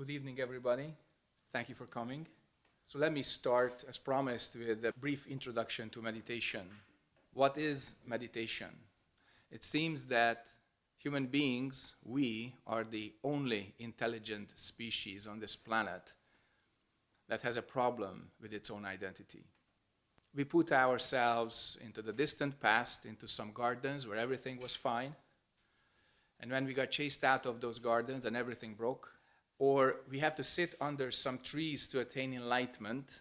Good evening, everybody. Thank you for coming. So let me start, as promised, with a brief introduction to meditation. What is meditation? It seems that human beings, we, are the only intelligent species on this planet that has a problem with its own identity. We put ourselves into the distant past, into some gardens where everything was fine. And when we got chased out of those gardens and everything broke, or we have to sit under some trees to attain enlightenment,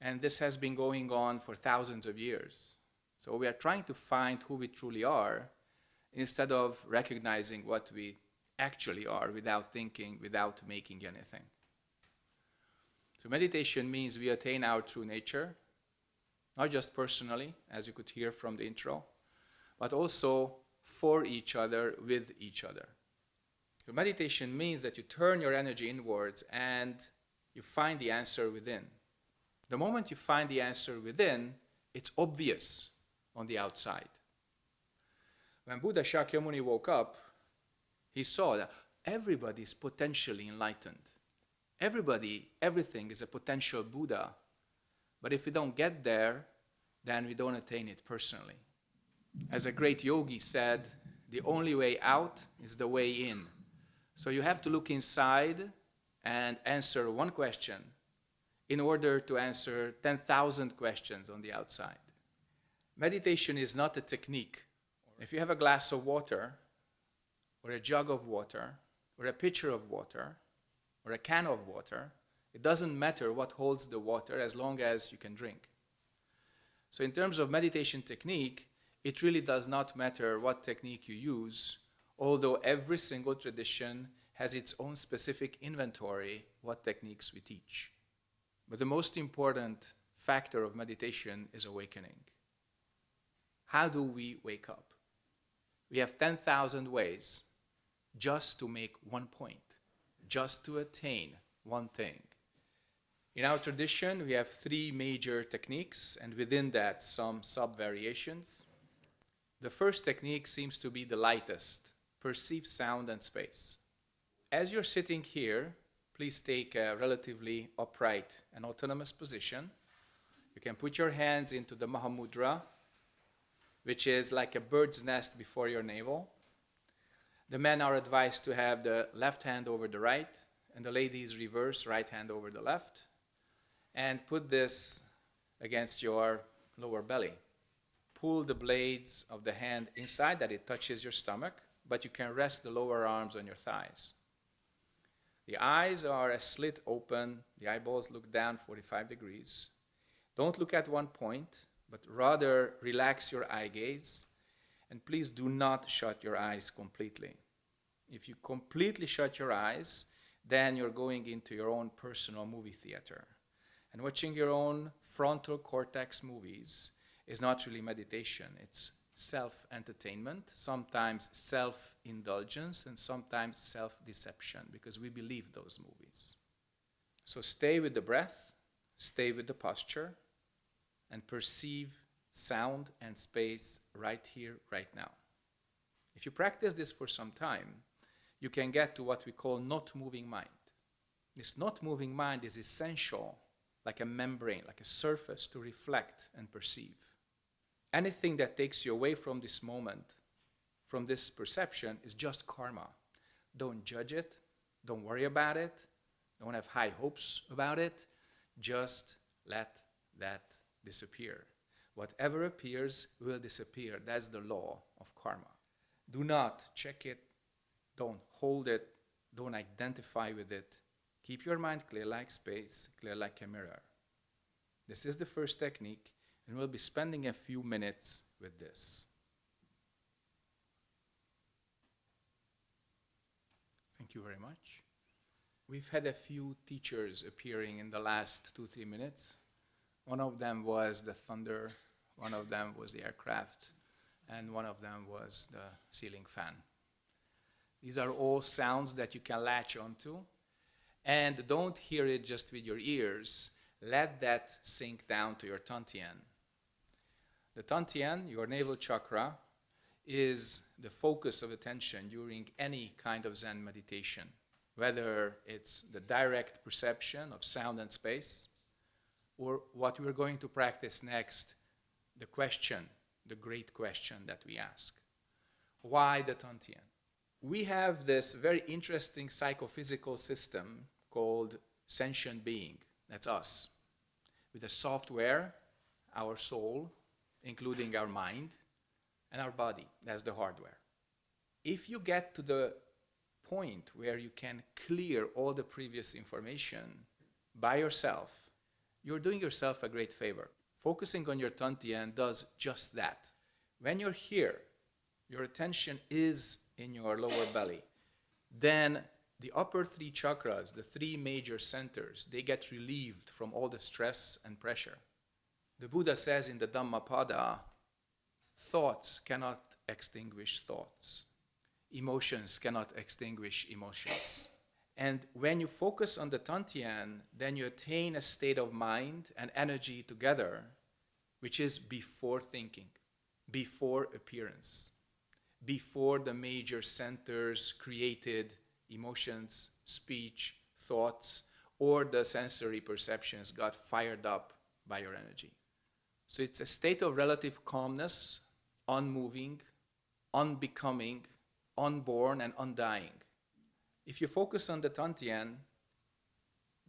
and this has been going on for thousands of years. So we are trying to find who we truly are instead of recognizing what we actually are without thinking, without making anything. So meditation means we attain our true nature, not just personally, as you could hear from the intro, but also for each other, with each other. So meditation means that you turn your energy inwards and you find the answer within. The moment you find the answer within, it's obvious on the outside. When Buddha Shakyamuni woke up, he saw that everybody is potentially enlightened. Everybody, everything is a potential Buddha. But if we don't get there, then we don't attain it personally. As a great yogi said, the only way out is the way in. So you have to look inside and answer one question in order to answer 10,000 questions on the outside. Meditation is not a technique. If you have a glass of water, or a jug of water, or a pitcher of water, or a can of water, it doesn't matter what holds the water as long as you can drink. So in terms of meditation technique, it really does not matter what technique you use although every single tradition has its own specific inventory what techniques we teach. But the most important factor of meditation is awakening. How do we wake up? We have 10,000 ways just to make one point, just to attain one thing. In our tradition, we have three major techniques, and within that, some sub-variations. The first technique seems to be the lightest, perceive sound and space. As you're sitting here, please take a relatively upright and autonomous position. You can put your hands into the Mahamudra, which is like a bird's nest before your navel. The men are advised to have the left hand over the right, and the ladies reverse, right hand over the left. And put this against your lower belly. Pull the blades of the hand inside that it touches your stomach but you can rest the lower arms on your thighs. The eyes are a slit open, the eyeballs look down 45 degrees. Don't look at one point, but rather relax your eye gaze, and please do not shut your eyes completely. If you completely shut your eyes, then you're going into your own personal movie theater. And watching your own frontal cortex movies is not really meditation, it's self-entertainment, sometimes self-indulgence, and sometimes self-deception, because we believe those movies. So stay with the breath, stay with the posture, and perceive sound and space right here, right now. If you practice this for some time, you can get to what we call not moving mind. This not moving mind is essential, like a membrane, like a surface to reflect and perceive anything that takes you away from this moment, from this perception, is just karma. Don't judge it. Don't worry about it. Don't have high hopes about it. Just let that disappear. Whatever appears will disappear. That's the law of karma. Do not check it. Don't hold it. Don't identify with it. Keep your mind clear like space, clear like a mirror. This is the first technique and we'll be spending a few minutes with this. Thank you very much. We've had a few teachers appearing in the last two, three minutes. One of them was the thunder, one of them was the aircraft, and one of them was the ceiling fan. These are all sounds that you can latch onto. And don't hear it just with your ears. Let that sink down to your Tantien. The Tantien, your navel chakra, is the focus of attention during any kind of Zen meditation. whether it's the direct perception of sound and space, or what we're going to practice next, the question, the great question that we ask. Why the Tantien? We have this very interesting psychophysical system called sentient being. That's us. With the software, our soul, including our mind, and our body. That's the hardware. If you get to the point where you can clear all the previous information by yourself, you're doing yourself a great favor. Focusing on your Tantien does just that. When you're here, your attention is in your lower belly. Then the upper three chakras, the three major centers, they get relieved from all the stress and pressure. The Buddha says in the Dhammapada, thoughts cannot extinguish thoughts. Emotions cannot extinguish emotions. And when you focus on the Tantien, then you attain a state of mind and energy together, which is before thinking, before appearance, before the major centers created emotions, speech, thoughts, or the sensory perceptions got fired up by your energy. So it's a state of relative calmness, unmoving, unbecoming, unborn, and undying. If you focus on the Tantien,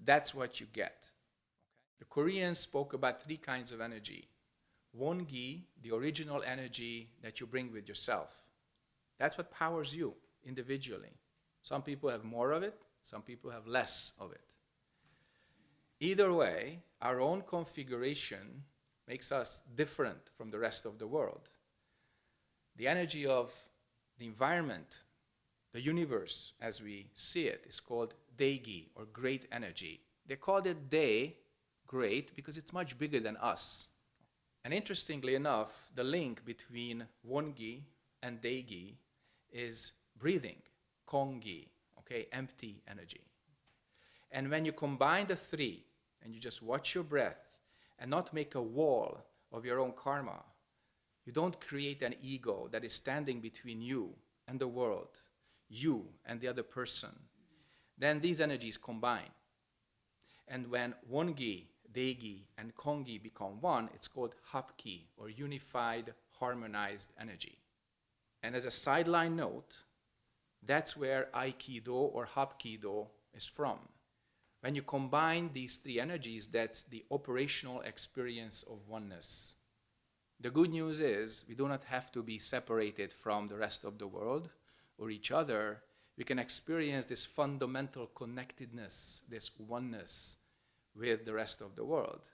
that's what you get. The Koreans spoke about three kinds of energy. Wongi, the original energy that you bring with yourself. That's what powers you individually. Some people have more of it, some people have less of it. Either way, our own configuration makes us different from the rest of the world. The energy of the environment, the universe as we see it, is called Deigi, or great energy. They called it De, great, because it's much bigger than us. And interestingly enough, the link between Wongi and Deigi is breathing, Kongi, okay, empty energy. And when you combine the three, and you just watch your breath and not make a wall of your own karma, you don't create an ego that is standing between you and the world, you and the other person. Then these energies combine. And when Wongi, Deigi, and Kongi become one, it's called Hapki, or unified, harmonized energy. And as a sideline note, that's where Aikido or Hapkido is from. When you combine these three energies, that's the operational experience of oneness. The good news is we do not have to be separated from the rest of the world or each other. We can experience this fundamental connectedness, this oneness with the rest of the world.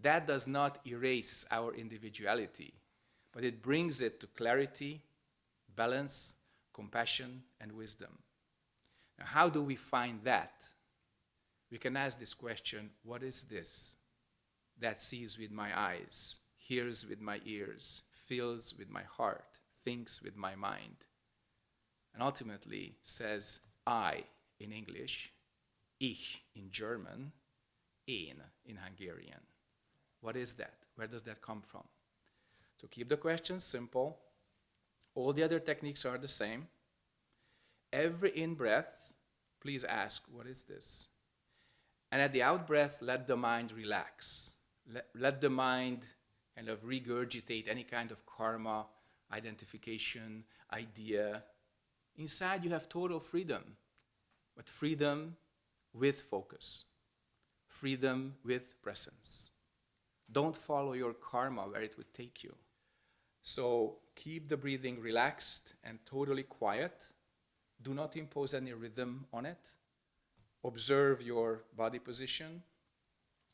That does not erase our individuality, but it brings it to clarity, balance, compassion, and wisdom. Now, how do we find that? We can ask this question what is this that sees with my eyes, hears with my ears, feels with my heart, thinks with my mind? And ultimately says I in English, ich in German, én in Hungarian. What is that? Where does that come from? So keep the question simple. All the other techniques are the same. Every in-breath, please ask, what is this? And at the out-breath, let the mind relax. Let, let the mind kind of regurgitate any kind of karma, identification, idea. Inside you have total freedom, but freedom with focus, freedom with presence. Don't follow your karma where it would take you. So keep the breathing relaxed and totally quiet. Do not impose any rhythm on it. Observe your body position,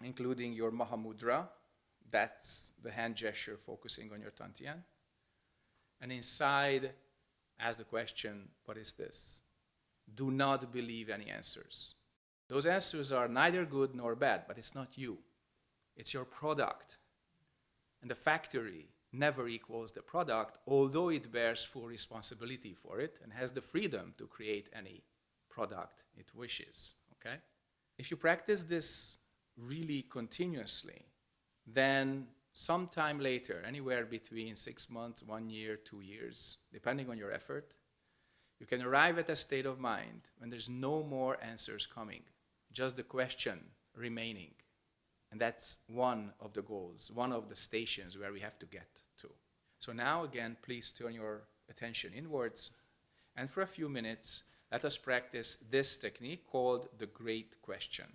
including your Mahamudra. That's the hand gesture focusing on your Tantien. And inside, ask the question, what is this? Do not believe any answers. Those answers are neither good nor bad, but it's not you. It's your product. And the factory never equals the product, although it bears full responsibility for it and has the freedom to create any product it wishes, okay? If you practice this really continuously, then sometime later, anywhere between six months, one year, two years, depending on your effort, You can arrive at a state of mind when there's no more answers coming, just the question remaining. And that's one of the goals, one of the stations where we have to get to. So now again, please turn your attention inwards. And for a few minutes, let us practice this technique called the Great Question.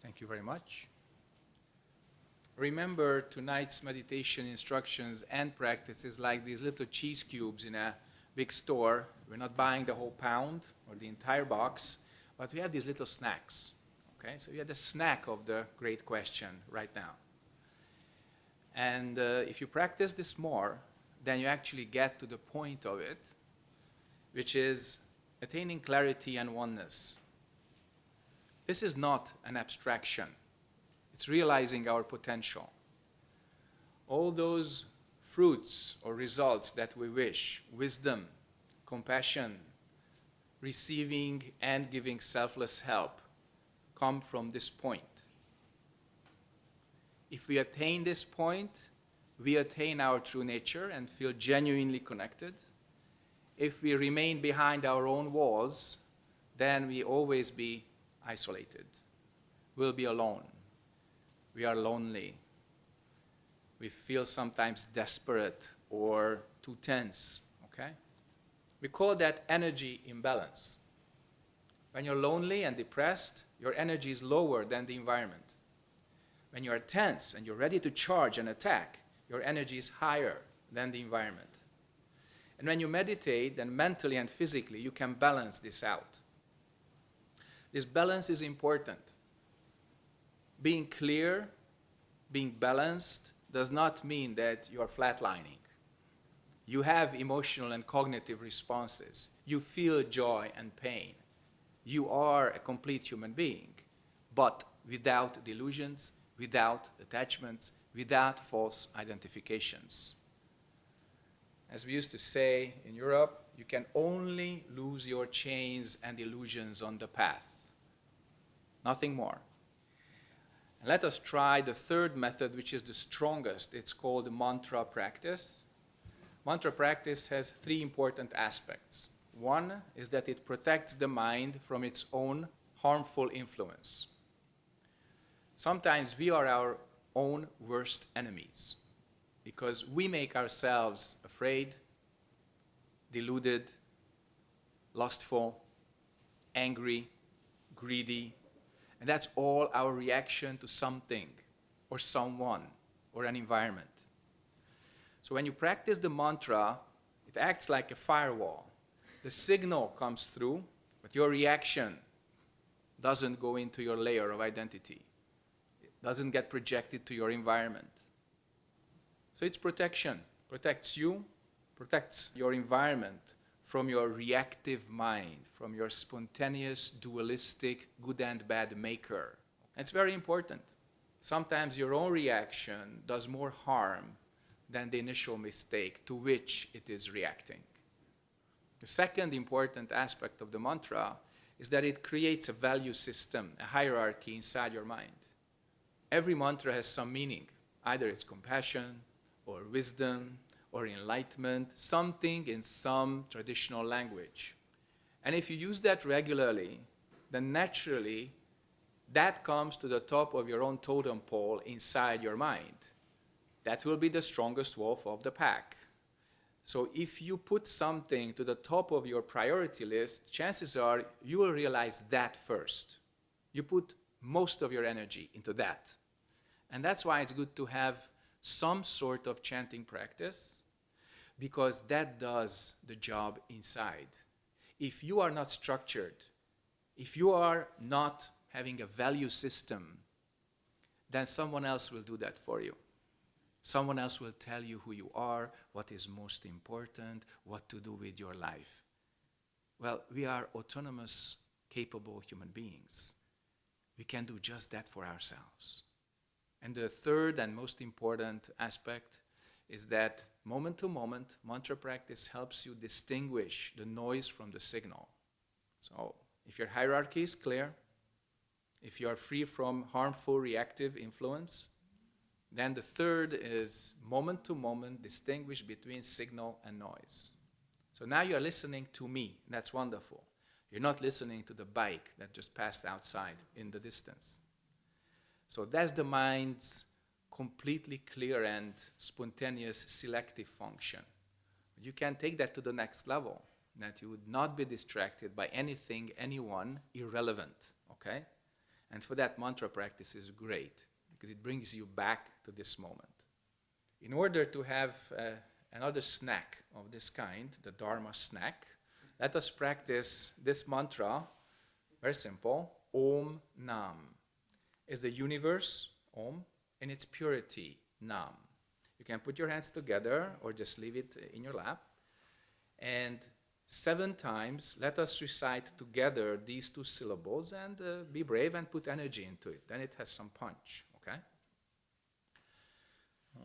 Thank you very much. Remember tonight's meditation instructions and practices like these little cheese cubes in a big store. We're not buying the whole pound or the entire box, but we have these little snacks. Okay, so you have the snack of the great question right now. And uh, if you practice this more, then you actually get to the point of it, which is attaining clarity and oneness. This is not an abstraction. It's realizing our potential. All those fruits or results that we wish, wisdom, compassion, receiving and giving selfless help, come from this point. If we attain this point, we attain our true nature and feel genuinely connected. If we remain behind our own walls, then we always be isolated. We'll be alone. We are lonely. We feel sometimes desperate or too tense, okay? We call that energy imbalance. When you're lonely and depressed, your energy is lower than the environment. When you are tense and you're ready to charge and attack, your energy is higher than the environment. And when you meditate, then mentally and physically, you can balance this out. This balance is important. Being clear, being balanced, does not mean that you are flatlining. You have emotional and cognitive responses. You feel joy and pain. You are a complete human being, but without delusions, without attachments, without false identifications. As we used to say in Europe, you can only lose your chains and illusions on the path. Nothing more. And let us try the third method, which is the strongest. It's called mantra practice. Mantra practice has three important aspects. One is that it protects the mind from its own harmful influence. Sometimes we are our own worst enemies because we make ourselves afraid, deluded, lustful, angry, greedy, and that's all our reaction to something or someone or an environment. So when you practice the mantra, it acts like a firewall. The signal comes through, but your reaction doesn't go into your layer of identity doesn't get projected to your environment. So it's protection. Protects you, protects your environment from your reactive mind, from your spontaneous, dualistic, good and bad maker. It's very important. Sometimes your own reaction does more harm than the initial mistake to which it is reacting. The second important aspect of the mantra is that it creates a value system, a hierarchy inside your mind every mantra has some meaning. Either it's compassion or wisdom or enlightenment, something in some traditional language. And if you use that regularly, then naturally that comes to the top of your own totem pole inside your mind. That will be the strongest wolf of the pack. So if you put something to the top of your priority list, chances are you will realize that first. You put most of your energy into that. And that's why it's good to have some sort of chanting practice because that does the job inside. If you are not structured, if you are not having a value system, then someone else will do that for you. Someone else will tell you who you are, what is most important, what to do with your life. Well, we are autonomous, capable human beings. We can do just that for ourselves. And the third and most important aspect is that moment to moment, mantra practice helps you distinguish the noise from the signal. So if your hierarchy is clear, if you are free from harmful reactive influence, Then the third is moment to moment, distinguish between signal and noise. So now you're listening to me. That's wonderful. You're not listening to the bike that just passed outside in the distance. So that's the mind's completely clear and spontaneous selective function. You can take that to the next level, that you would not be distracted by anything, anyone irrelevant, okay? And for that, mantra practice is great because it brings you back to this moment. In order to have uh, another snack of this kind, the Dharma snack, let us practice this mantra, very simple, Om Nam. Is the universe, Om, in its purity, Nam. You can put your hands together or just leave it in your lap. And seven times, let us recite together these two syllables and uh, be brave and put energy into it. Then it has some punch, okay?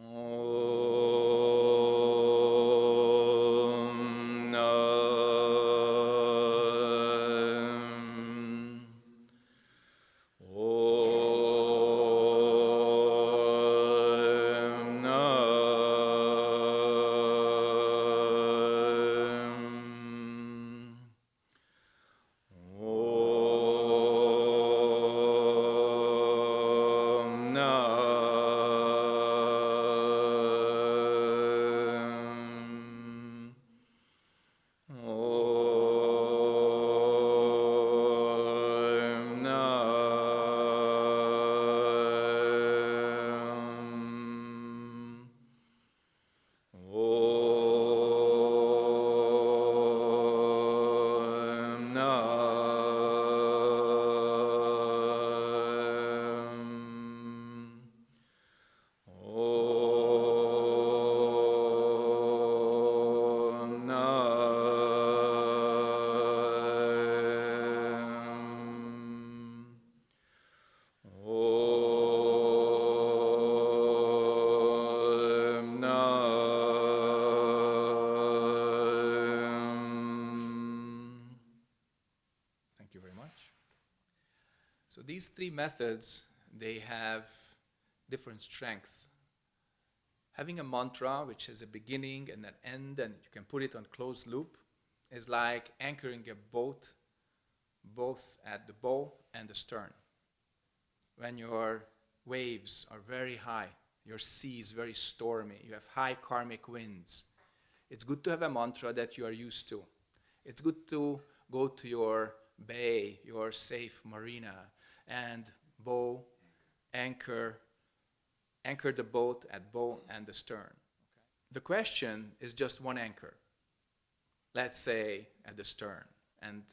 Om these three methods, they have different strength. Having a mantra which has a beginning and an end and you can put it on closed loop is like anchoring a boat both at the bow and the stern. When your waves are very high, your sea is very stormy, you have high karmic winds, it's good to have a mantra that you are used to. It's good to go to your bay, your safe marina, and bow, anchor, anchor the boat at bow and the stern. The question is just one anchor. Let's say at the stern, and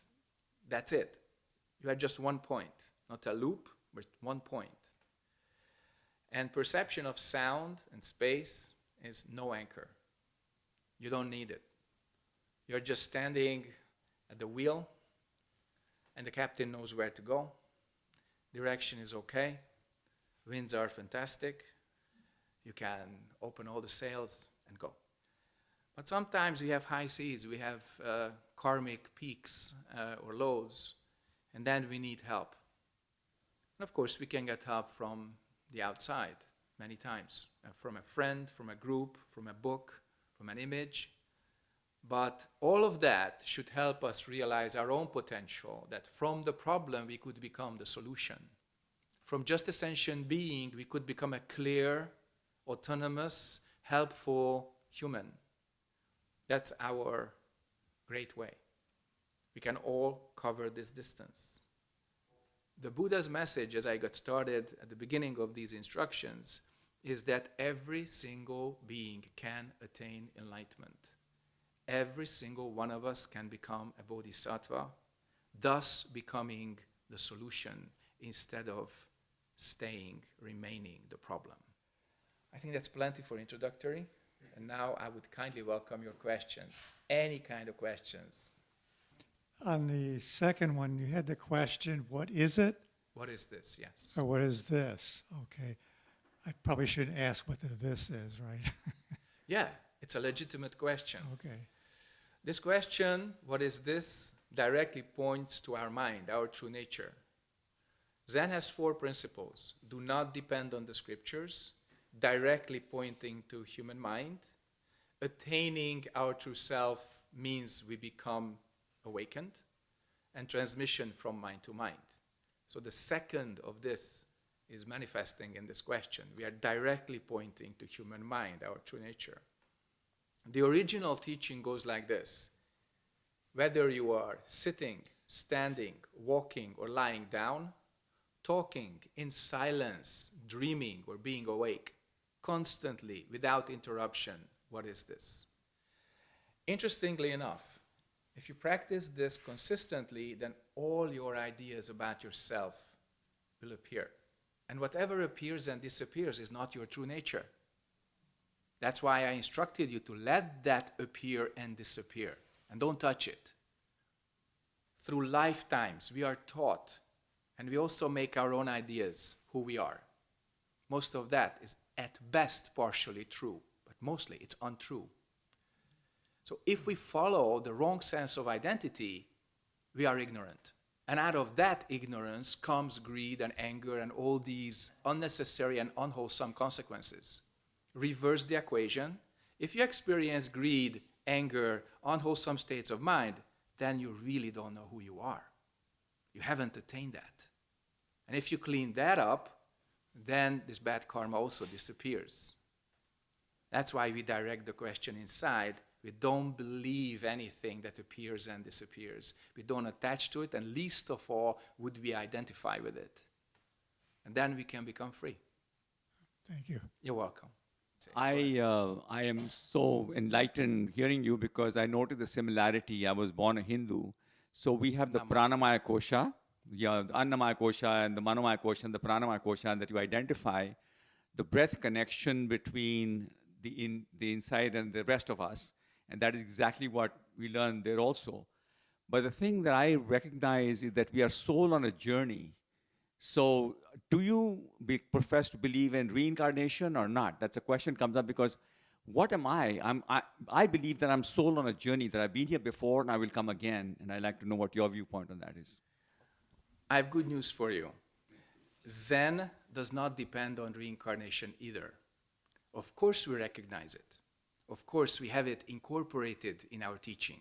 that's it. You have just one point, not a loop, but one point. And perception of sound and space is no anchor. You don't need it. You're just standing at the wheel, and the captain knows where to go. Direction is okay. Winds are fantastic. You can open all the sails and go. But sometimes we have high seas, we have uh, karmic peaks uh, or lows, and then we need help. And of course, we can get help from the outside many times uh, from a friend, from a group, from a book, from an image. But all of that should help us realize our own potential, that from the problem we could become the solution. From just a sentient being, we could become a clear, autonomous, helpful human. That's our great way. We can all cover this distance. The Buddha's message, as I got started at the beginning of these instructions, is that every single being can attain enlightenment. Every single one of us can become a bodhisattva, thus becoming the solution instead of staying, remaining the problem. I think that's plenty for introductory. And now I would kindly welcome your questions, any kind of questions. On the second one, you had the question, what is it What is this? Yes. or what is this? Okay. I probably shouldn't ask what the this is, right? Yeah, it's a legitimate question. okay. This question, what is this, directly points to our mind, our true nature. Zen has four principles. Do not depend on the scriptures, directly pointing to human mind. Attaining our true self means we become awakened, and transmission from mind to mind. So the second of this is manifesting in this question. We are directly pointing to human mind, our true nature. The original teaching goes like this whether you are sitting, standing, walking, or lying down, talking in silence, dreaming, or being awake, constantly, without interruption, what is this? Interestingly enough, if you practice this consistently, then all your ideas about yourself will appear. And whatever appears and disappears is not your true nature. That's why I instructed you to let that appear and disappear and don't touch it. Through lifetimes, we are taught, and we also make our own ideas who we are. Most of that is at best partially true, but mostly it's untrue. So if we follow the wrong sense of identity, we are ignorant. And out of that ignorance comes greed and anger and all these unnecessary and unwholesome consequences. Reverse the equation. If you experience greed, anger, unwholesome states of mind, then you really don't know who you are. You haven't attained that. And if you clean that up, then this bad karma also disappears. That's why we direct the question inside we don't believe anything that appears and disappears. We don't attach to it, and least of all would we identify with it. And then we can become free. Thank you. You're welcome. I, uh, I am so enlightened hearing you because I noticed the similarity. I was born a Hindu. So we have the. Pranamaya Kosha, yeah, the Annamaya Kosha and the Manomaya Kosha and the Pranamaya Kosha that you identify the breath connection between the, in, the inside and the rest of us. And that is exactly what we learn there also. But the thing that I recognize is that we are soul on a journey. So, do you be, profess to believe in reincarnation or not? That's a question comes up because what am I? I'm, I? I believe that I'm soul on a journey, that I've been here before and I will come again. And I'd like to know what your viewpoint on that is. I have good news for you. Zen does not depend on reincarnation either. Of course, we recognize it. Of course, we have it incorporated in our teaching.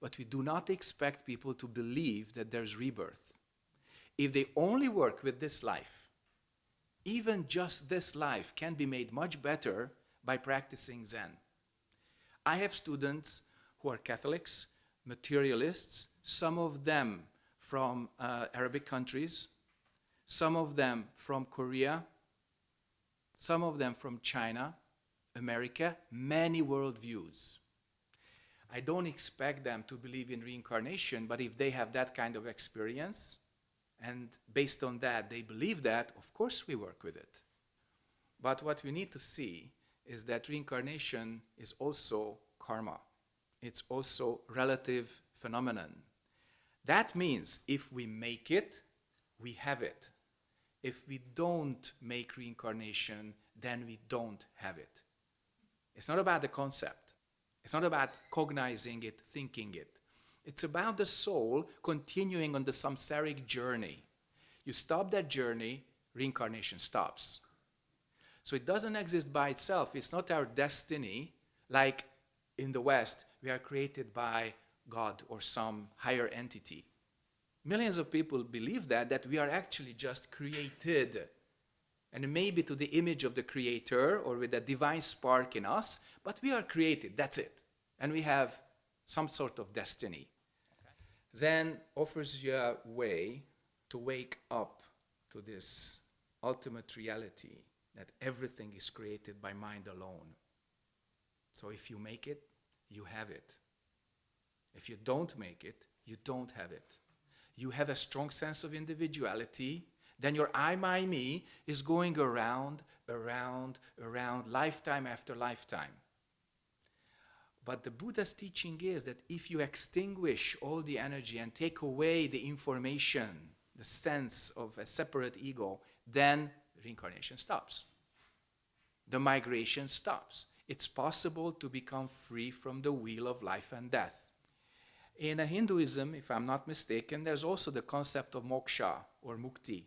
But we do not expect people to believe that there's rebirth. If they only work with this life, even just this life can be made much better by practicing Zen. I have students who are Catholics, materialists, some of them from uh, Arabic countries, some of them from Korea, some of them from China, America, many worldviews. I don't expect them to believe in reincarnation, but if they have that kind of experience, and based on that they believe that, of course we work with it. But what we need to see is that reincarnation is also karma. It's also relative phenomenon. That means if we make it, we have it. If we don't make reincarnation, then we don't have it. It's not about the concept. It's not about cognizing it, thinking it. It's about the soul continuing on the samsaric journey. You stop that journey, reincarnation stops. So it doesn't exist by itself. It's not our destiny, like in the West, we are created by God or some higher entity. Millions of people believe that, that we are actually just created. And maybe to the image of the Creator or with a divine spark in us, but we are created, that's it. And we have some sort of destiny. Zen offers you a way to wake up to this ultimate reality that everything is created by mind alone. So if you make it, you have it. If you don't make it, you don't have it. You have a strong sense of individuality, then your I, my, me is going around, around, around, lifetime after lifetime. But the Buddha's teaching is that if you extinguish all the energy and take away the information, the sense of a separate ego, then reincarnation stops. The migration stops. It's possible to become free from the wheel of life and death. In Hinduism, if I'm not mistaken, there's also the concept of moksha or mukti.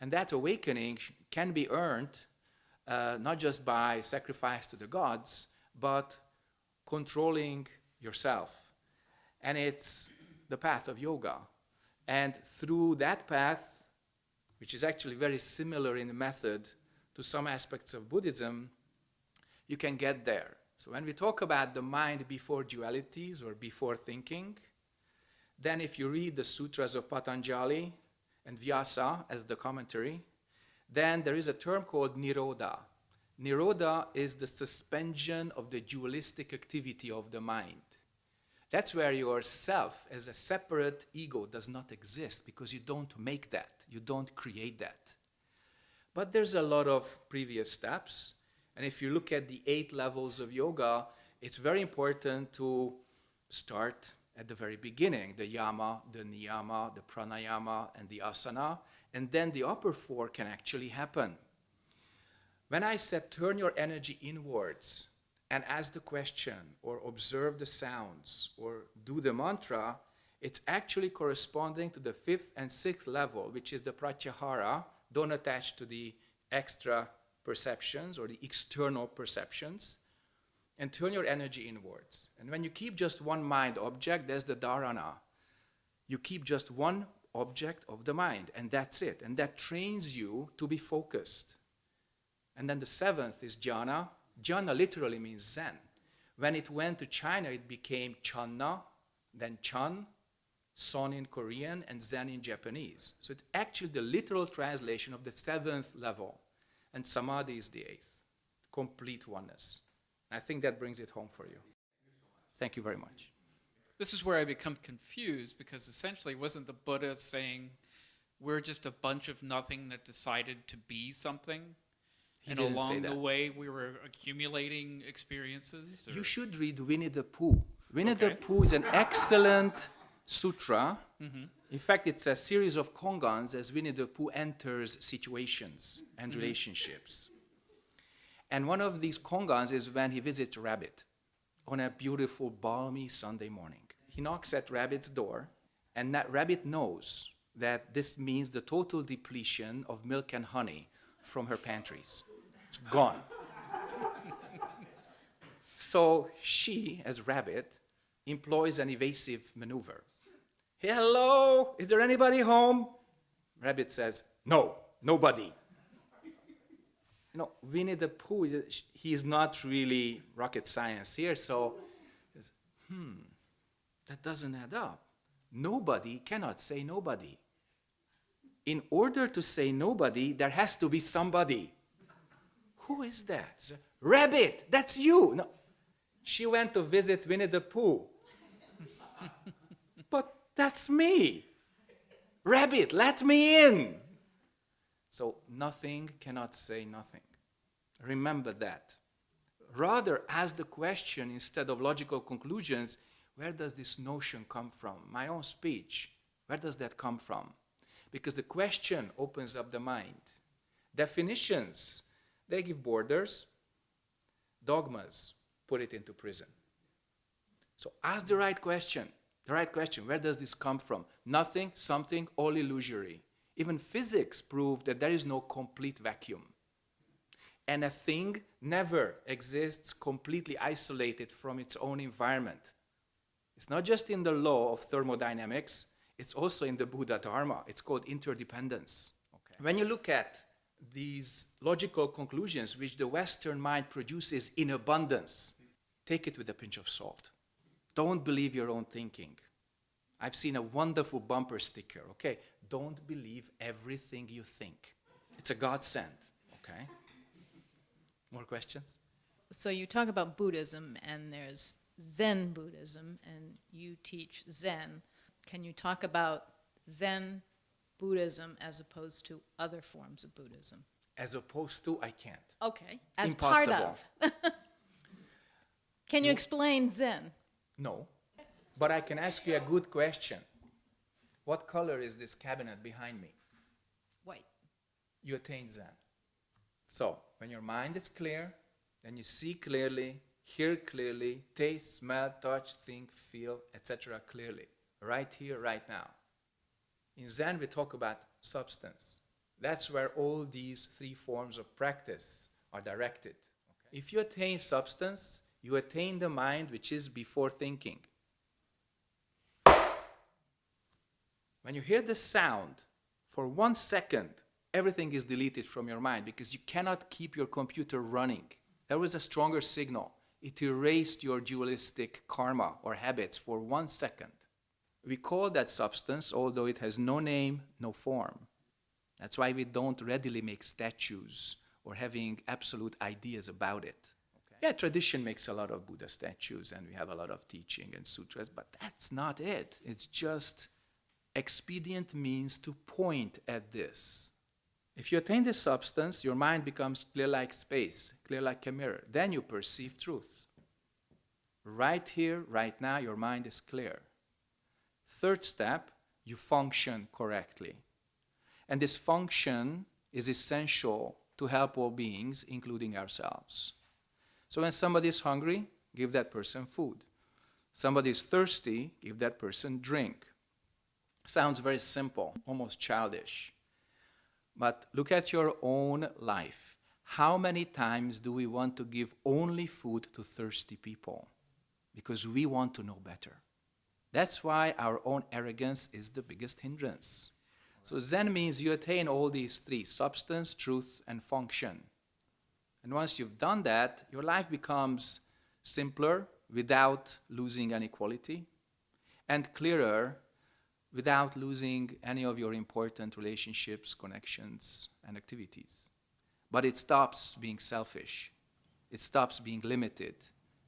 And that awakening can be earned uh, not just by sacrifice to the gods, but controlling yourself. And it's the path of yoga. And through that path, which is actually very similar in method to some aspects of Buddhism, you can get there. So when we talk about the mind before dualities or before thinking, then if you read the sutras of Patanjali and Vyasa as the commentary, then there is a term called Nirodha. Nirodha is the suspension of the dualistic activity of the mind. That's where your self as a separate ego does not exist because you don't make that, you don't create that. But there's a lot of previous steps. And if you look at the eight levels of yoga, it's very important to start at the very beginning the yama, the niyama, the pranayama, and the asana. And then the upper four can actually happen. When I said turn your energy inwards and ask the question or observe the sounds or do the mantra, it's actually corresponding to the fifth and sixth level, which is the pratyahara. Don't attach to the extra perceptions or the external perceptions and turn your energy inwards. And when you keep just one mind object, there's the dharana. You keep just one object of the mind, and that's it. And that trains you to be focused. And then the seventh is jhana. Jhana literally means Zen. When it went to China, it became channa, then chan, son in Korean, and Zen in Japanese. So it's actually the literal translation of the seventh level. And samadhi is the eighth, complete oneness. I think that brings it home for you. Thank you very much. This is where I become confused because essentially, wasn't the Buddha saying we're just a bunch of nothing that decided to be something? He and along the way, we were accumulating experiences? You should read Winnie the Pooh. Winnie the Pooh is an excellent sutra. Mm-hmm. In fact, it's a series of kongans as Winnie the Pooh enters situations and mm-hmm. relationships. And one of these kongans is when he visits Rabbit on a beautiful, balmy Sunday morning. He knocks at Rabbit's door, and that Rabbit knows that this means the total depletion of milk and honey from her pantries. Gone. So she, as Rabbit, employs an evasive maneuver. Hello, is there anybody home? Rabbit says, No, nobody. You know, Winnie the Pooh, is- he is not really rocket science here, so hmm, that doesn't add up. Nobody cannot say nobody. In order to say nobody, there has to be somebody. Who is that? Rabbit, that's you. No. She went to visit Winnie the Pooh. but that's me. Rabbit, let me in. So nothing cannot say nothing. Remember that. Rather, ask the question instead of logical conclusions where does this notion come from? My own speech, where does that come from? Because the question opens up the mind. Definitions, they give borders, dogmas put it into prison. So ask the right question. The right question where does this come from? Nothing, something, all illusory. Even physics proved that there is no complete vacuum. And a thing never exists completely isolated from its own environment. It's not just in the law of thermodynamics, it's also in the Buddha Dharma. It's called interdependence. Okay. When you look at these logical conclusions which the Western mind produces in abundance, take it with a pinch of salt. Don't believe your own thinking. I've seen a wonderful bumper sticker, okay? Don't believe everything you think. It's a godsend, okay? More questions? So you talk about Buddhism, and there's Zen Buddhism, and you teach Zen. Can you talk about Zen Buddhism as opposed to other forms of Buddhism? As opposed to, I can't. Okay, as part Impossible. of. Can you explain Zen? No. But I can ask you a good question. What color is this cabinet behind me? White. You attain Zen. So, when your mind is clear, then you see clearly, hear clearly, taste, smell, touch, think, feel, etc. clearly. Right here, right now. In Zen, we talk about substance. That's where all these three forms of practice are directed. If you attain substance, you attain the mind which is before thinking. When you hear the sound, for one second, everything is deleted from your mind because you cannot keep your computer running. There was a stronger signal. It erased your dualistic karma or habits for one second. We call that substance, although it has no name, no form. That's why we don't readily make statues or having absolute ideas about it. Yeah, tradition makes a lot of Buddha statues and we have a lot of teaching and sutras, but that's not it. It's just expedient means to point at this. If you attain this substance, your mind becomes clear like space, clear like a mirror. Then you perceive truth. Right here, right now, your mind is clear. Third step, you function correctly. And this function is essential to help all beings, including ourselves. So when somebody is hungry, give that person food. Somebody is thirsty, give that person drink. Sounds very simple, almost childish. But look at your own life. How many times do we want to give only food to thirsty people? Because we want to know better. That's why our own arrogance is the biggest hindrance. So Zen means you attain all these three, substance, truth, and function. And once you've done that, your life becomes simpler without losing any quality, and clearer without losing any of your important relationships, connections, and activities. But it stops being selfish. It stops being limited.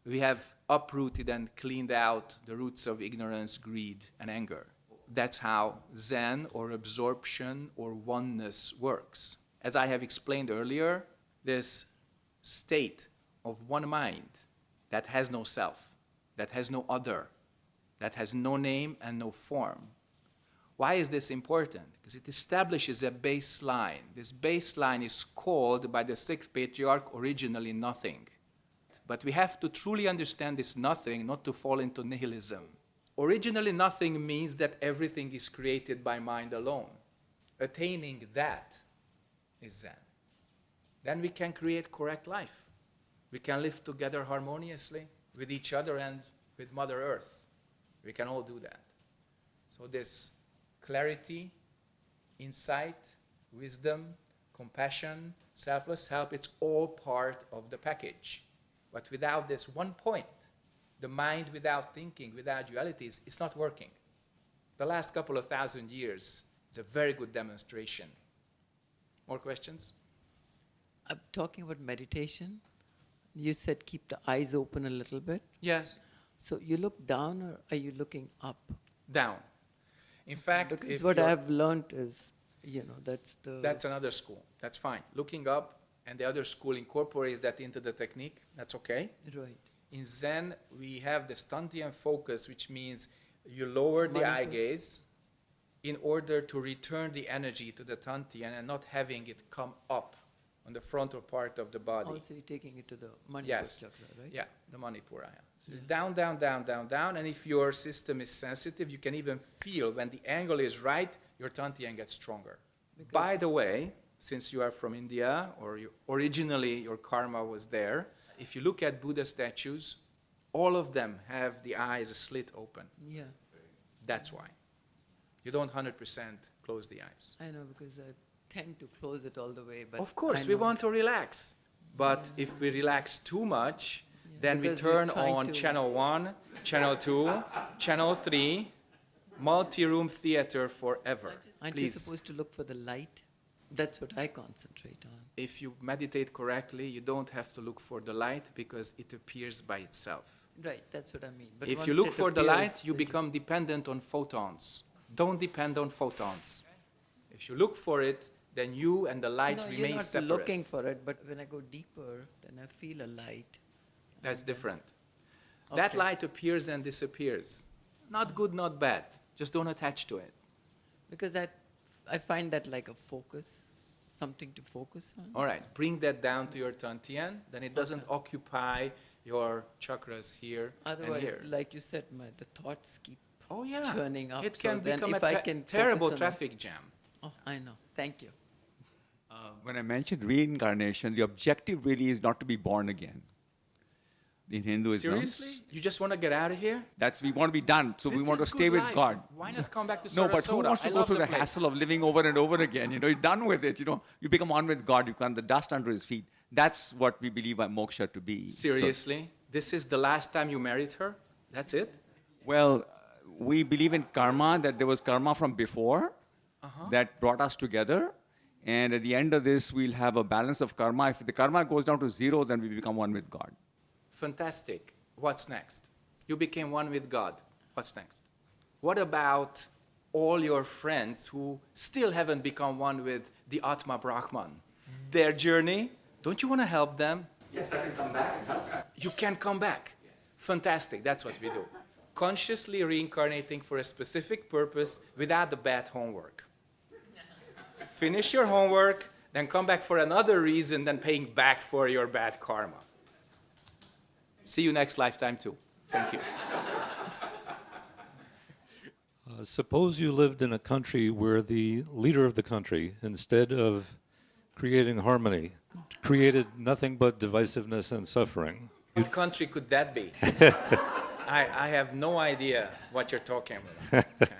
We have uprooted and cleaned out the roots of ignorance, greed, and anger. That's how Zen or absorption or oneness works. As I have explained earlier, this state of one mind that has no self, that has no other, that has no name and no form. Why is this important? Because it establishes a baseline. This baseline is called by the sixth patriarch originally nothing. But we have to truly understand this nothing, not to fall into nihilism. Originally nothing means that everything is created by mind alone. Attaining that is Zen then we can create correct life. We can live together harmoniously with each other and with Mother Earth. We can all do that. So this clarity, insight, wisdom, compassion, selfless help, it's all part of the package. But without this one point, the mind without thinking, without dualities, it's not working. The last couple of thousand years is a very good demonstration. More questions? I'm talking about meditation. You said keep the eyes open a little bit. Yes. So you look down or are you looking up? Down. In fact, Because what I've learned is, you know, that's the. that's another school. That's fine. Looking up, and the other school incorporates that into the technique. That's okay. Right. In Zen, we have the Stantian focus, which means you lower the eye gaze in order to return the energy to the Tantian and not having it come up on the frontal part of the body. Also, you're taking it to the Manipur Yes. chakra, right? Yeah, the Manipura. Yeah. So Yeah. Down, down, down, down, down. And if your system is sensitive, you can even feel when the angle is right, your Tantian gets stronger. Because- By the way, since you are from India, or you, originally your karma was there, if you look at Buddha statues, all of them have the eyes slit open. Yeah, That's why. You don't 100% close the eyes. I know because I tend to close it all the way, but. Of course, we want to relax. But if we relax too much, Yeah, then we because we're turn on channel one, channel two, channel three, multi-room theater forever. Aren't you supposed to look for the light? That's what I concentrate on. if you meditate correctly, you don't have to look for the light because it appears by itself. Right, that's what I mean. But If you look for the light, you become dependent on photons. Don't depend on photons. If you look for it, then you and the light no, remain you're not separate. looking for it, but when I go deeper, then I feel a light. That's different. That light appears and disappears. Not good, not bad. Just don't attach to it. Because I, I find that like a focus, something to focus on. All right, bring that down to your Tantian, then it doesn't occupy your chakras here and Otherwise, here. like you said, my, the thoughts keep Oh, yeah. churning up. It so can then become a if I can terrible on it- traffic jam. Oh, I know. Thank you. Uh, when I mentioned reincarnation, the objective really is not to be born again. In Hinduism, Seriously? You just want to get out of here? that's we want to be done. So we want to stay with life. God. Why not come back to No, but who wants to I go through the, place. hassle of living over and over again? You know, you're done with it. You know, you become one with God. You can the dust under His feet. That's what we believe moksha to be. So- Seriously? This is the last time you married her? That's it? well, we believe in karma. That there was karma from before Uh-huh. that brought us together, and at the end of this, we'll have a balance of karma. If the karma goes down to zero, then we become one with God. Fantastic. What's next? You became one with God. What's next? What about all your friends who still haven't become one with the Atma Brahman? Their journey? Don't you want to help them? Yes, I can come back and help. You can come back. Fantastic. That's what we do. Consciously reincarnating for a specific purpose without the bad homework. Finish your homework, then come back for another reason than paying back for your bad karma. See you next lifetime, too. Thank you. Uh, suppose you lived in a country where the leader of the country, instead of creating harmony, created nothing but divisiveness and suffering. What country could that be? I, I have no idea what you're talking about. Okay.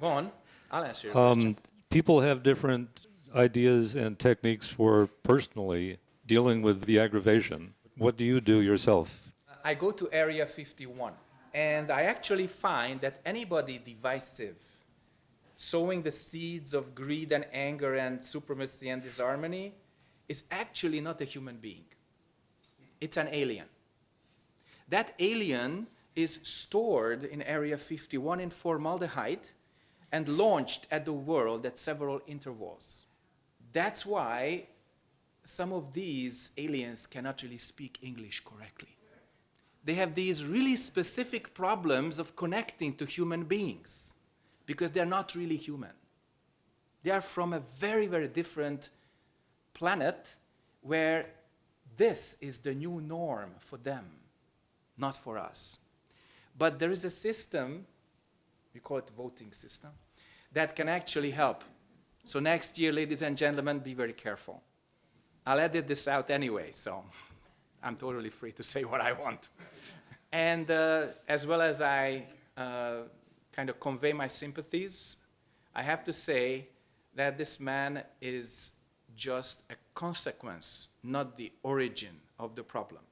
Go on. I'll answer your question. Um, people have different ideas and techniques for personally dealing with the aggravation. What do you do yourself? I go to Area 51, and I actually find that anybody divisive, sowing the seeds of greed and anger and supremacy and disharmony, is actually not a human being. It's an alien. That alien is stored in Area 51 in formaldehyde and launched at the world at several intervals. That's why some of these aliens cannot really speak English correctly. They have these really specific problems of connecting to human beings because they're not really human. They are from a very, very different planet where this is the new norm for them, not for us. But there is a system, we call it voting system, that can actually help. So next year, ladies and gentlemen, be very careful. I'll edit this out anyway, so I'm totally free to say what I want. And uh, as well as I uh, kind of convey my sympathies, I have to say that this man is just a consequence, not the origin of the problem.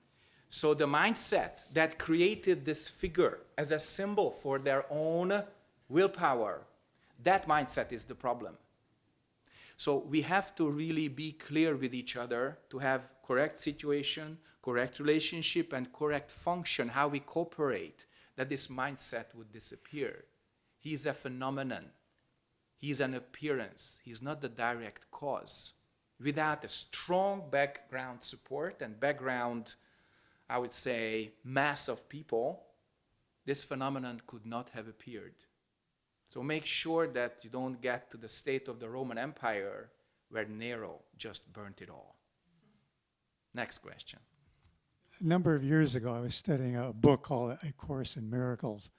So the mindset that created this figure as a symbol for their own willpower, that mindset is the problem. So we have to really be clear with each other to have correct situation, correct relationship, and correct function, how we cooperate, that this mindset would disappear. He's a phenomenon. He's an appearance. He's not the direct cause. Without a strong background support and background, I would say, mass of people, this phenomenon could not have appeared. So make sure that you don't get to the state of the Roman Empire where Nero just burnt it all. Next question. A number of years ago, I was studying a book called A Course in Miracles.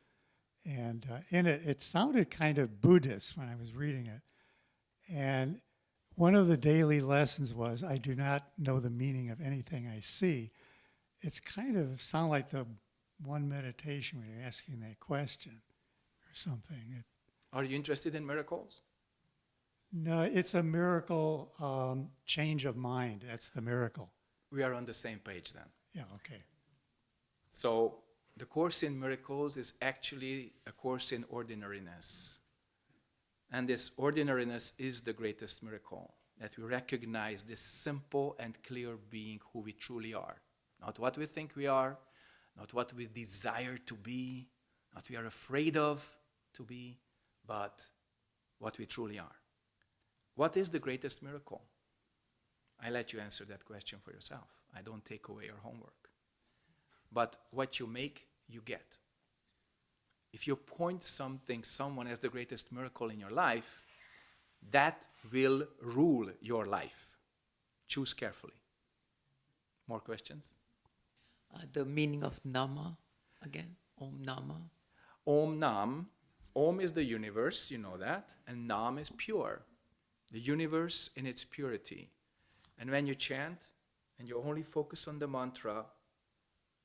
And uh, in it, it sounded kind of Buddhist when I was reading it. And one of the daily lessons was I do not know the meaning of anything I see. It's kind of sound like the one meditation when you're asking that question or something. It, Are you interested in miracles? no, it's a miracle um, change of mind. That's the miracle. We are on the same page then. Yeah, okay. So the Course in Miracles is actually a course in ordinariness. And this ordinariness is the greatest miracle, that we recognize this simple and clear being who we truly are. Not what we think we are, not what we desire to be, not we are afraid of to be, but what we truly are. What is the greatest miracle? I let you answer that question for yourself. I don't take away your homework. But what you make, you get. If you point something, someone as the greatest miracle in your life, that will rule your life. Choose carefully. More questions? Uh, the meaning of Nama again? Om Nama? Om Nam. Om is the universe, you know that, and Nam is pure. the universe in its purity. And when you chant and you only focus on the mantra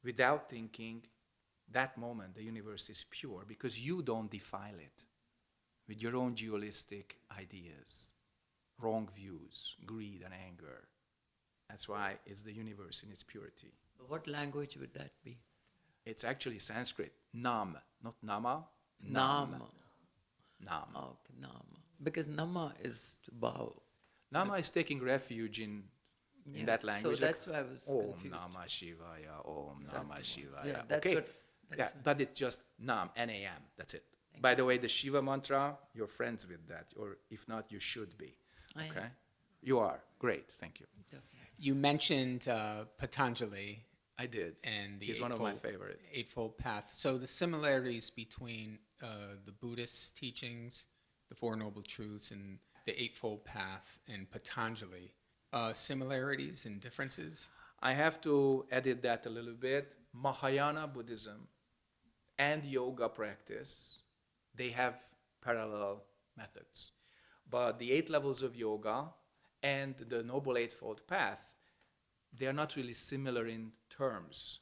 without thinking, that moment the universe is pure because you don't defile it with your own dualistic ideas, wrong views, greed, and anger. That's why it's the universe in its purity. What language would that be? It's actually Sanskrit, nam, not nama. Nam. Nam. Oh, okay, Nama. Because Nama is to bow. Nama is taking refuge in, in that language. So like, that's why I was Om confused. Namah Shivaya, Om That Namah one. Shivaya. Yeah, that's okay. what. yeah, that's- but it's just Nam, N-A-M, that's it. By the way, the Shiva mantra, you're friends with that, or if not, you should be. I am. Okay? You are. Great, thank you. You mentioned uh, Patanjali I did. and the He's one of my favorite. Eightfold Path. So the similarities between uh, the Buddhist teachings, the Four Noble Truths, and the Eightfold Path and Patanjali, uh, similarities and differences? I have to edit that a little bit. Mahayana Buddhism and yoga practice, they have parallel methods. But the eight levels of yoga and the Noble Eightfold Path, they are not really similar in terms.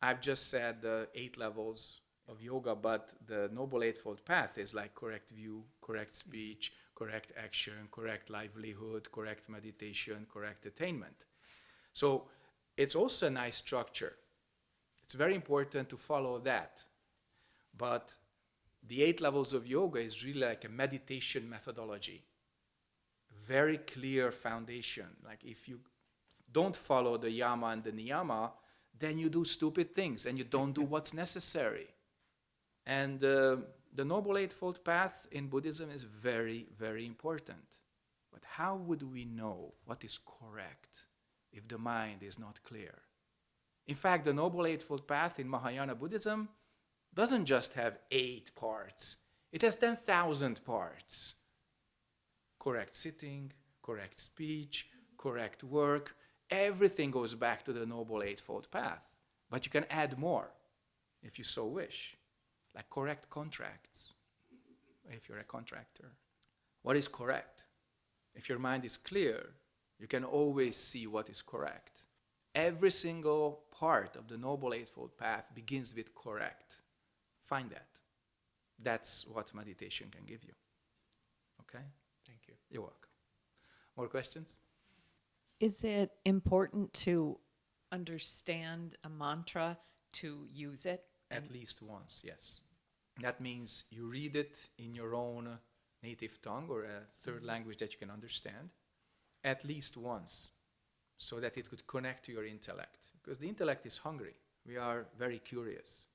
I've just said the eight levels of yoga, but the Noble Eightfold Path is like correct view, correct speech, correct action, correct livelihood, correct meditation, correct attainment. So it's also a nice structure. It's very important to follow that. But the eight levels of yoga is really like a meditation methodology. Very clear foundation. Like if you don't follow the yama and the niyama, then you do stupid things and you don't do what's necessary. And uh, the Noble Eightfold Path in Buddhism is very, very important. But how would we know what is correct if the mind is not clear? In fact, the Noble Eightfold Path in Mahayana Buddhism doesn't just have eight parts, it has 10,000 parts. Correct sitting, correct speech, correct work, everything goes back to the Noble Eightfold Path. But you can add more if you so wish, like correct contracts, if you're a contractor. What is correct? If your mind is clear, you can always see what is correct. Every single part of the Noble Eightfold Path begins with correct. Find that. That's what meditation can give you. Okay? Thank you. You're welcome. More questions? Is it important to understand a mantra to use it? At least once, yes. That means you read it in your own native tongue or a third mm-hmm. language that you can understand at least once so that it could connect to your intellect. Because the intellect is hungry. We are very curious.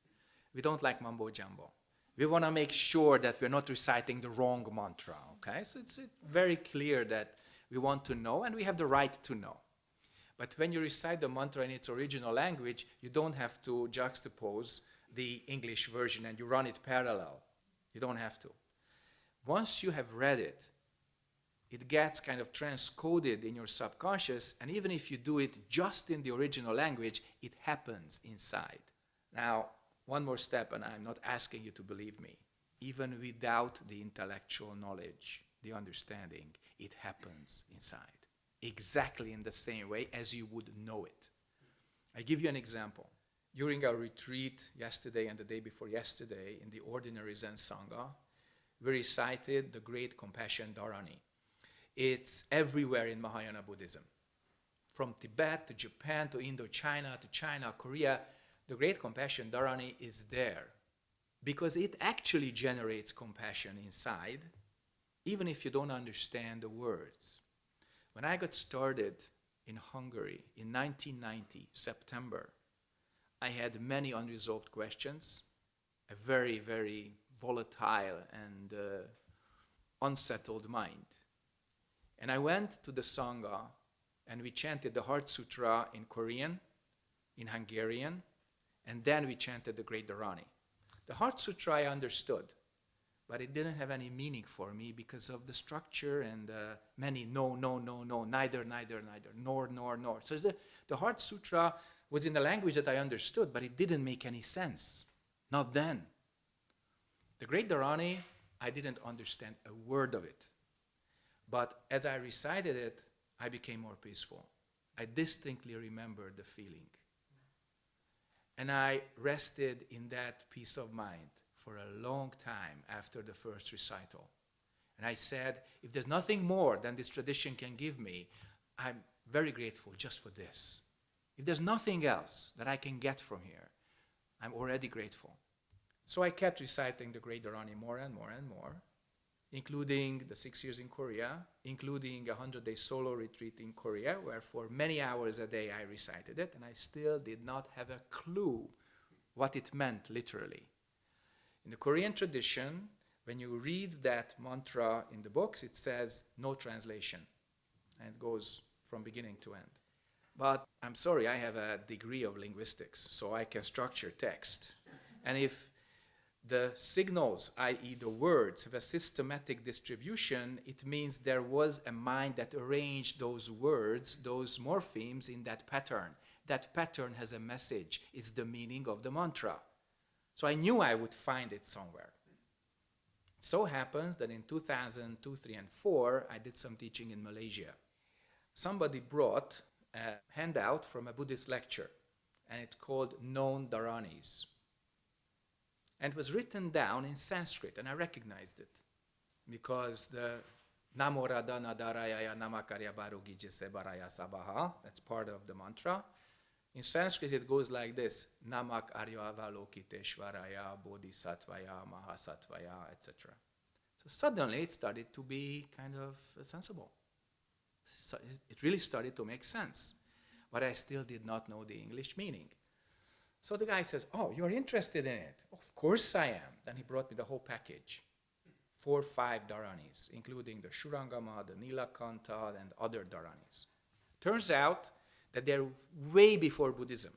We don't like mumbo jumbo. We want to make sure that we're not reciting the wrong mantra, okay? So it's, it's very clear that we want to know and we have the right to know. But when you recite the mantra in its original language, you don't have to juxtapose the English version and you run it parallel. You don't have to. Once you have read it, it gets kind of transcoded in your subconscious, and even if you do it just in the original language, it happens inside. Now, one more step, and I'm not asking you to believe me. Even without the intellectual knowledge, the understanding, it happens inside. Exactly in the same way as you would know it. I give you an example. During our retreat yesterday and the day before yesterday in the ordinary Zen Sangha, we recited the great compassion Dharani. It's everywhere in Mahayana Buddhism. From Tibet to Japan to Indochina to China, Korea, the great compassion Dharani is there because it actually generates compassion inside, even if you don't understand the words. When I got started in Hungary in 1990, September, I had many unresolved questions, a very, very volatile and uh, unsettled mind. And I went to the Sangha and we chanted the Heart Sutra in Korean, in Hungarian, and then we chanted the Great Dharani. The Heart Sutra I understood, but it didn't have any meaning for me because of the structure and uh, many no, no, no, no, neither, neither, neither, nor, nor, nor. So the, the Heart Sutra was in the language that I understood, but it didn't make any sense. Not then. The Great Dharani, I didn't understand a word of it. But as I recited it, I became more peaceful. I distinctly remember the feeling. And I rested in that peace of mind for a long time after the first recital. And I said, if there's nothing more than this tradition can give me, I'm very grateful just for this. If there's nothing else that I can get from here, I'm already grateful. So I kept reciting the Great Dharani more and more and more, including the six years in Korea, including a 100 day solo retreat in Korea, where for many hours a day I recited it, and I still did not have a clue what it meant literally. In the Korean tradition, when you read that mantra in the books, it says no translation, and it goes from beginning to end. But I'm sorry, I have a degree of linguistics, so I can structure text. And if the signals, i.e., the words, have a systematic distribution, it means there was a mind that arranged those words, those morphemes, in that pattern. That pattern has a message, it's the meaning of the mantra. So I knew I would find it somewhere. So happens that in 2002, 3, and 4, I did some teaching in Malaysia. Somebody brought a handout from a Buddhist lecture, and it's called Known Dharanis and was written down in Sanskrit, and I recognized it because the Namoradana Darayaya Namakarya Barugijise Baraya Sabaha, that's part of the mantra. In Sanskrit, it goes like this Namak Arya Avalokiteshvaraya Bodhisattvaya Mahasattvaya, etc. So suddenly it started to be kind of sensible. It really started to make sense. But I still did not know the English meaning. So the guy says, Oh, you're interested in it? Of course I am. Then he brought me the whole package four or five Dharanis, including the Shurangama, the Nilakanta, and other Dharanis. Turns out that they're way before Buddhism.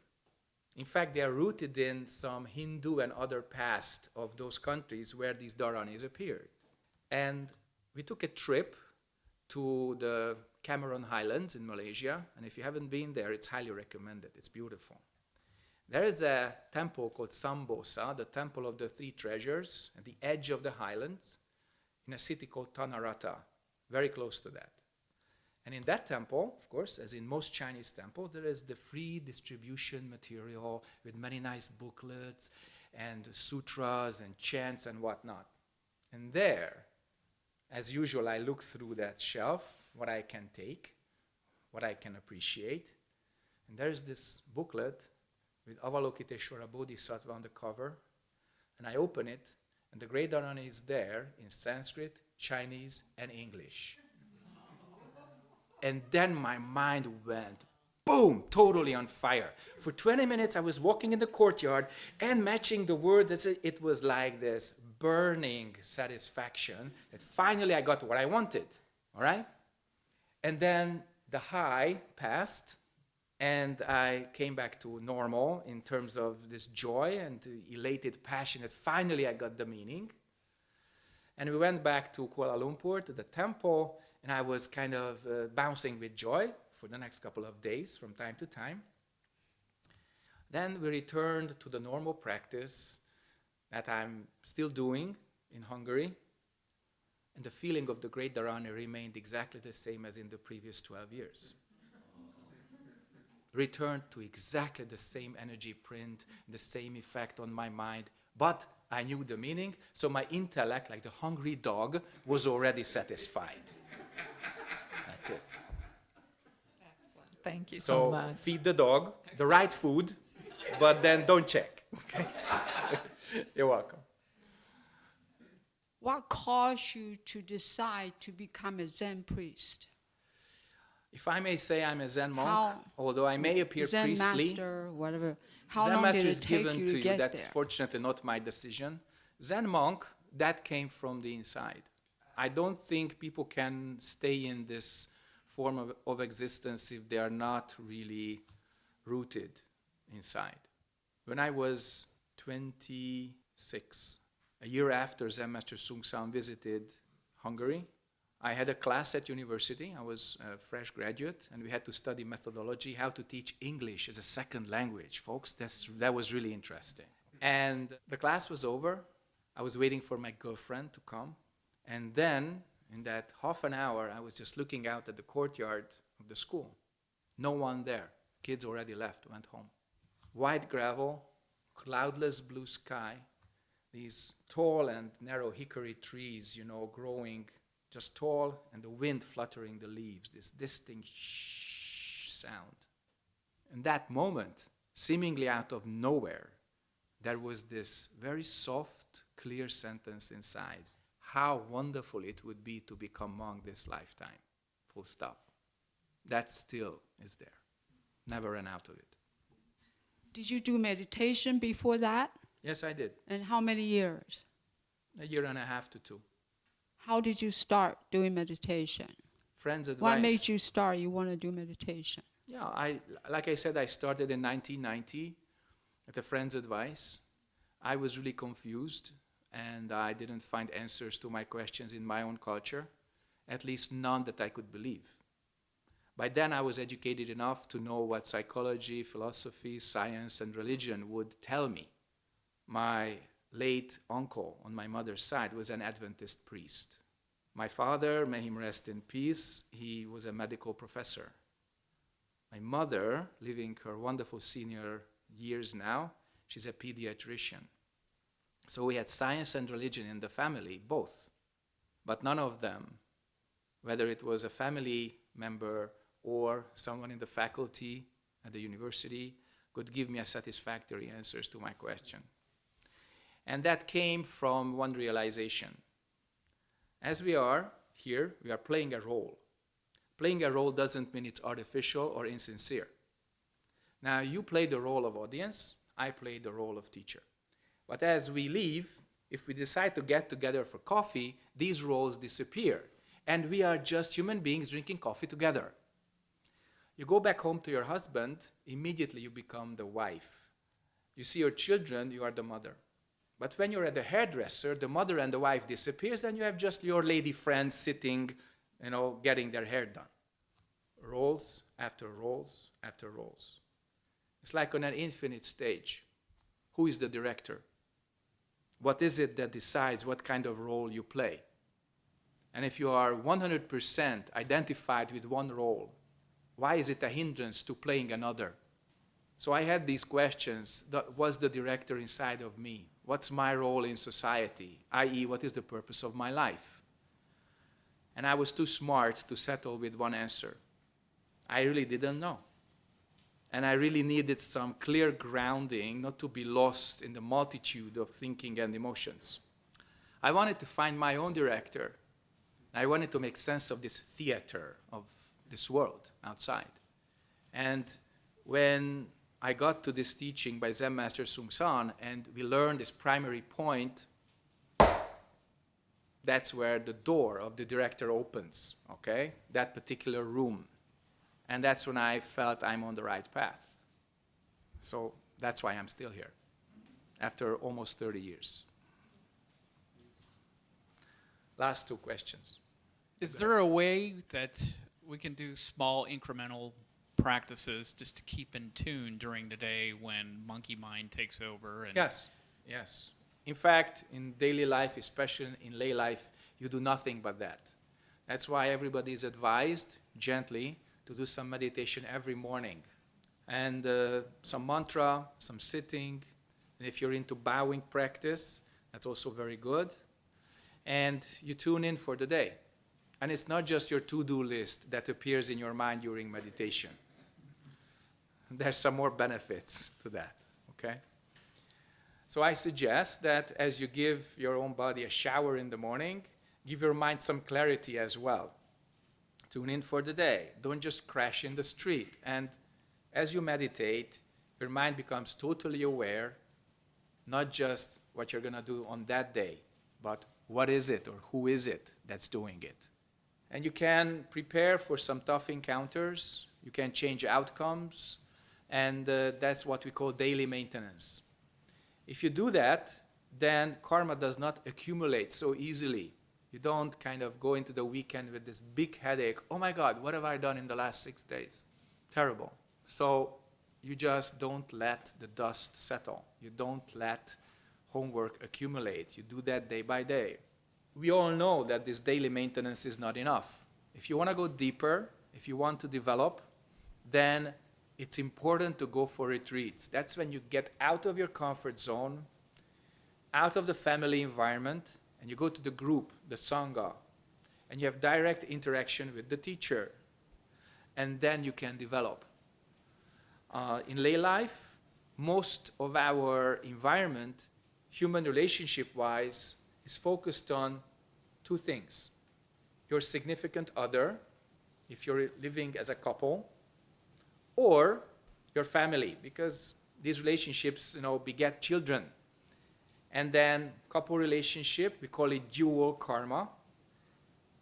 In fact, they are rooted in some Hindu and other past of those countries where these Dharanis appeared. And we took a trip to the Cameron Highlands in Malaysia, and if you haven't been there, it's highly recommended. It's beautiful. There is a temple called Sambosa, the Temple of the Three Treasures, at the edge of the highlands in a city called Tanah Rata, very close to that. And in that temple, of course, as in most Chinese temples, there is the free distribution material with many nice booklets and sutras and chants and whatnot. And there, as usual, I look through that shelf, what I can take, what I can appreciate. And there's this booklet with Avalokiteshvara Bodhisattva on the cover. And I open it, and the Great Dharani is there in Sanskrit, Chinese, and English. And then my mind went boom, totally on fire. For 20 minutes, I was walking in the courtyard and matching the words. It was like this burning satisfaction that finally I got what I wanted. All right? And then the high passed, and I came back to normal in terms of this joy and elated passion that finally I got the meaning. And we went back to Kuala Lumpur to the temple, and I was kind of uh, bouncing with joy for the next couple of days from time to time. Then we returned to the normal practice that I'm still doing in Hungary, and the feeling of the Great Dharani remained exactly the same as in the previous 12 years returned to exactly the same energy print, the same effect on my mind, but I knew the meaning, so my intellect, like the hungry dog, was already satisfied. That's it. Excellent. Thank you so, So much. feed the dog the right food, but then don't check. Okay? You're welcome. What caused you to decide to become a Zen priest? If I may say, I'm a Zen monk, How- although I may appear Zen priestly. master, whatever. How Zen master did is given you to to you. That's there? fortunately not my decision. Zen monk, that came from the inside. I don't think people can stay in this form of, of existence if they are not really rooted inside. When I was 26, a year after Zen Master Seung Sahn visited Hungary, I had a class at university. I was a fresh graduate, and we had to study methodology, how to teach English as a second language. Folks, that's, that was really interesting. And the class was over. I was waiting for my girlfriend to come. And then in that half an hour, I was just looking out at the courtyard of the school. No one there. Kids already left, went home. White gravel, cloudless blue sky, these tall and narrow hickory trees, you know, growing just tall, and the wind fluttering the leaves, this distinct shh sound. In that moment, seemingly out of nowhere, there was this very soft, clear sentence inside. How wonderful it would be to become monk this lifetime. Full stop. That still is there. Never ran out of it. Did you do meditation before that? Yes, I did. And how many years? A year and a half to two. How did you start doing meditation? Friends advice. What made you start? You want to do meditation? Yeah, I like I said, I started in 1990 at a friend's advice. I was really confused, and I didn't find answers to my questions in my own culture, at least none that I could believe. By then, I was educated enough to know what psychology, philosophy, science, and religion would tell me. My late uncle on my mother's side was an Adventist priest. My father, may him rest in peace, he was a medical professor. My mother, living her wonderful senior years now, she's a pediatrician. So we had science and religion in the family, both. But none of them, whether it was a family member or someone in the faculty at the university, could give me a satisfactory answers to my question. And that came from one realization. As we are here, we are playing a role. Playing a role doesn't mean it's artificial or insincere. Now, you play the role of audience, I play the role of teacher. But as we leave, if we decide to get together for coffee, these roles disappear. And we are just human beings drinking coffee together. You go back home to your husband, immediately you become the wife. You see your children, you are the mother. But when you're at the hairdresser, the mother and the wife disappears, and you have just your lady friends sitting, you know, getting their hair done. Roles after roles after roles. It's like on an infinite stage. Who is the director? What is it that decides what kind of role you play? And if you are 100% identified with one role, why is it a hindrance to playing another? So I had these questions. What's the director inside of me? What's my role in society? I.e., what is the purpose of my life? And I was too smart to settle with one answer. I really didn't know. And I really needed some clear grounding, not to be lost in the multitude of thinking and emotions. I wanted to find my own director. I wanted to make sense of this theater of this world outside. And when I got to this teaching by Zen Master Seung Sahn and we learned this primary point, that's where the door of the director opens, okay? That particular room. And that's when I felt I'm on the right path. So that's why I'm still here after almost 30 years. Last two questions. Is there a way that we can do small incremental practices just to keep in tune during the day when monkey mind takes over? And Yes, yes. In fact, in daily life, especially in lay life, you do nothing but that. That's why everybody is advised gently to do some meditation every morning. And uh, some mantra, some sitting. And if you're into bowing practice, that's also very good. And you tune in for the day. And it's not just your to-do list that appears in your mind during meditation. There's some more benefits to that, okay? So I suggest that as you give your own body a shower in the morning, give your mind some clarity as well. Tune in for the day. Don't just crash in the street. And as you meditate, your mind becomes totally aware, not just what you're going to do on that day, but what is it or who is it that's doing it. And you can prepare for some tough encounters. You can change outcomes. And uh, that's what we call daily maintenance. If you do that, then karma does not accumulate so easily. You don't kind of go into the weekend with this big headache. Oh my God, what have I done in the last six days? Terrible. So you just don't let the dust settle. You don't let homework accumulate. You do that day by day. we all know that this daily maintenance is not enough. If you want to go deeper, if you want to develop, then it's important to go for retreats. That's when you get out of your comfort zone, out of the family environment, and you go to the group, the Sangha, and you have direct interaction with the teacher. And then you can develop. Uh, in lay life, most of our environment, human relationship wise, is focused on two things your significant other, if you're living as a couple, or your family, because these relationships, you know, beget children. And then couple relationship, we call it dual karma,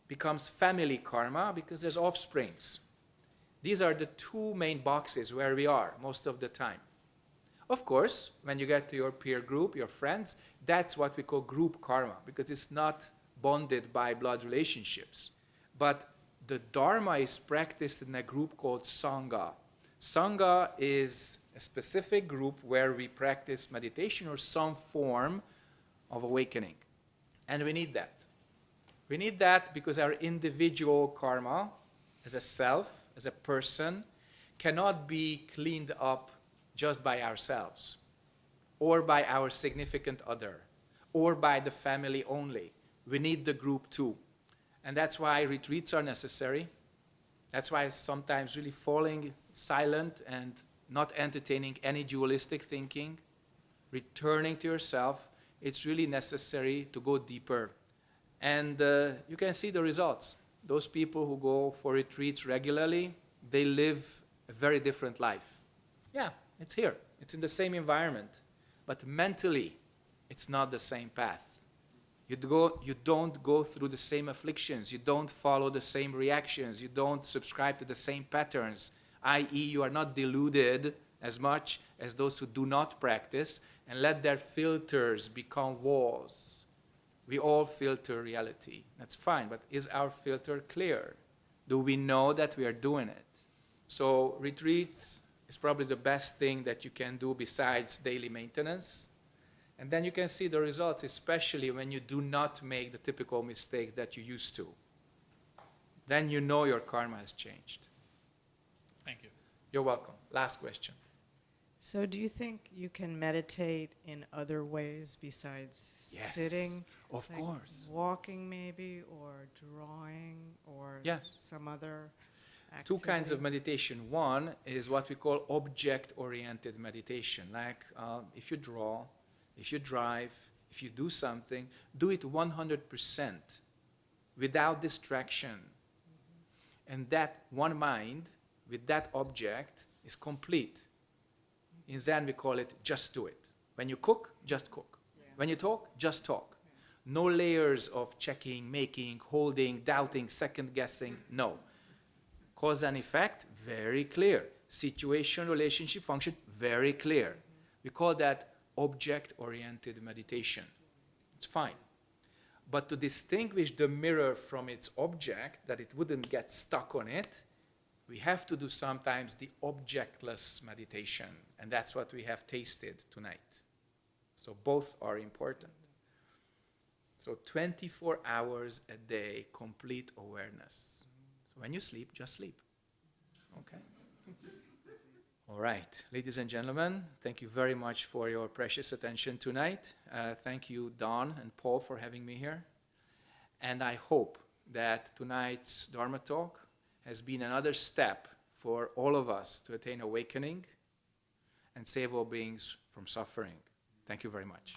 becomes family karma because there's offsprings. These are the two main boxes where we are most of the time. Of course, when you get to your peer group, your friends, that's what we call group karma because it's not bonded by blood relationships. But the Dharma is practiced in a group called Sangha. Sangha is a specific group where we practice meditation or some form of awakening. And we need that. We need that because our individual karma, as a self, as a person, cannot be cleaned up just by ourselves, or by our significant other, or by the family only. We need the group too. And that's why retreats are necessary. That's why sometimes really falling silent and not entertaining any dualistic thinking, returning to yourself, it's really necessary to go deeper. And uh, you can see the results. Those people who go for retreats regularly, they live a very different life. Yeah, it's here. It's in the same environment. But mentally, it's not the same path. You, go, you don't go through the same afflictions. You don't follow the same reactions. You don't subscribe to the same patterns, i.e., you are not deluded as much as those who do not practice and let their filters become walls. We all filter reality. That's fine, but is our filter clear? Do we know that we are doing it? So, retreats is probably the best thing that you can do besides daily maintenance. And then you can see the results, especially when you do not make the typical mistakes that you used to. Then you know your karma has changed. Thank you. You're welcome. Last question. So, do you think you can meditate in other ways besides Yes, sitting? of like course. Walking, maybe, or drawing, or Yes. some other Two kinds of meditation. One is what we call object oriented meditation. Like uh, if you draw, if you drive, if you do something, do it 100% without distraction. And that one mind with that object is complete. In Zen, we call it just do it. When you cook, just cook. When you talk, just talk. No layers of checking, making, holding, doubting, second guessing. No. Cause and effect, very clear. Situation, relationship, function, very clear. We call that object oriented meditation. It's fine. But to distinguish the mirror from its object, that it wouldn't get stuck on it, we have to do sometimes the objectless meditation. And that's what we have tasted tonight. So both are important. So 24 hours a day, complete awareness. So when you sleep, just sleep. Okay? All right, ladies and gentlemen, thank you very much for your precious attention tonight. Uh, thank you, Don and Paul, for having me here. And I hope that tonight's Dharma talk has been another step for all of us to attain awakening and save all beings from suffering. Thank you very much.